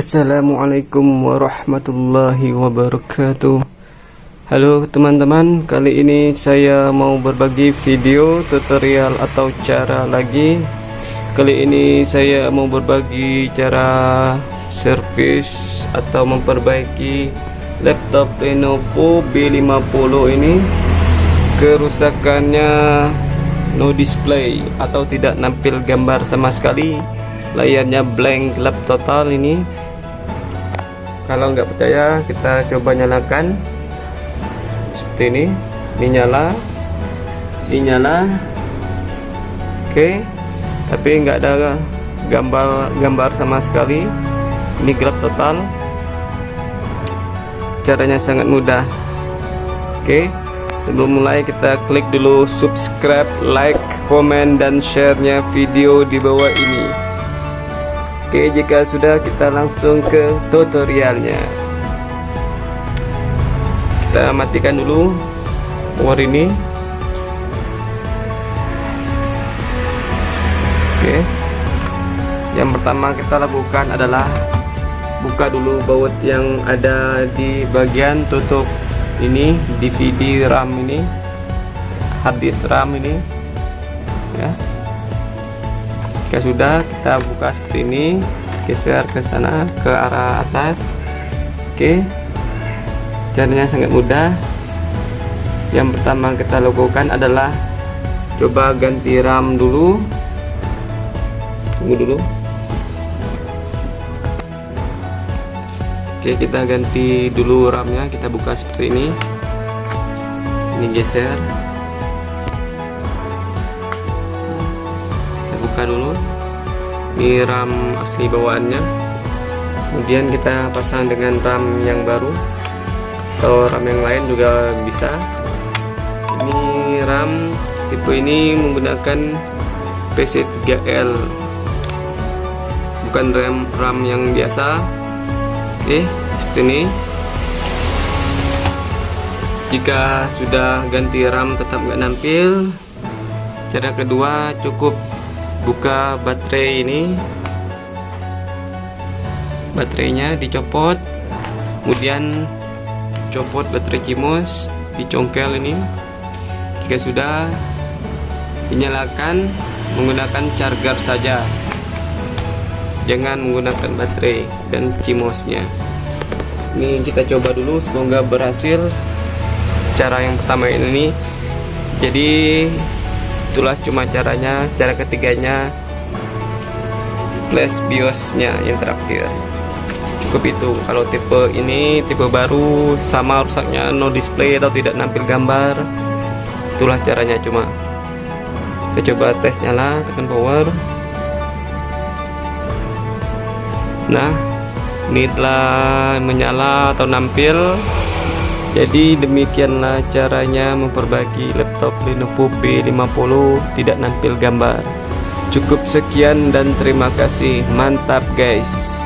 Assalamualaikum warahmatullahi wabarakatuh. Halo teman-teman Kali ini saya mau berbagi video tutorial atau cara lagi. Kali ini saya mau berbagi cara servis atau memperbaiki laptop Lenovo B50 ini. Kerusakannya no display atau tidak nampil gambar sama sekali. Layarnya blank gelap total ini kalau nggak percaya kita coba nyalakan. Seperti ini. Ini nyala ini nyala oke. Tapi nggak ada gambar gambar sama sekali. Ini gelap total. Caranya sangat mudah. Oke. Sebelum mulai kita klik dulu subscribe like komen dan sharenya video di bawah ini Oke jika sudah kita langsung ke tutorialnya. Kita matikan dulu power ini. Oke. Yang pertama kita lakukan adalah buka dulu baut yang ada di bagian tutup ini DVD RAM ini. Harddisk RAM ini. Ya jika sudah kita buka seperti ini. Geser ke sana ke arah atas. Oke. Caranya sangat mudah. Yang pertama kita lakukan adalah coba ganti RAM dulu. Tunggu dulu. Oke kita ganti dulu RAM nya kita buka seperti ini. Ini geser buka dulu ini RAM asli bawaannya. Kemudian kita pasang dengan RAM yang baru atau RAM yang lain juga bisa. Ini RAM tipe ini menggunakan PC3L bukan RAM RAM yang biasa. Oke seperti ini. Jika sudah ganti RAM tetap nggak nampil. Cara kedua cukup buka baterai ini. Baterainya dicopot. Kemudian copot baterai kimus dicongkel ini. Jika sudah dinyalakan menggunakan charger saja. Jangan menggunakan baterai dan cimosnya ini kita coba dulu semoga berhasil. Cara yang pertama ini jadi itulah cuma caranya cara ketiganya. Flash biosnya yang terakhir. Cukup itu. Kalau tipe ini tipe baru sama rusaknya no display atau tidak nampil gambar itulah caranya cuma. Kita coba tes nyala tekan power. Nah ini telah menyala atau nampil jadi demikianlah caranya memperbaiki laptop Lenovo B50 tidak nampil gambar. Cukup sekian dan terima kasih. Mantap guys.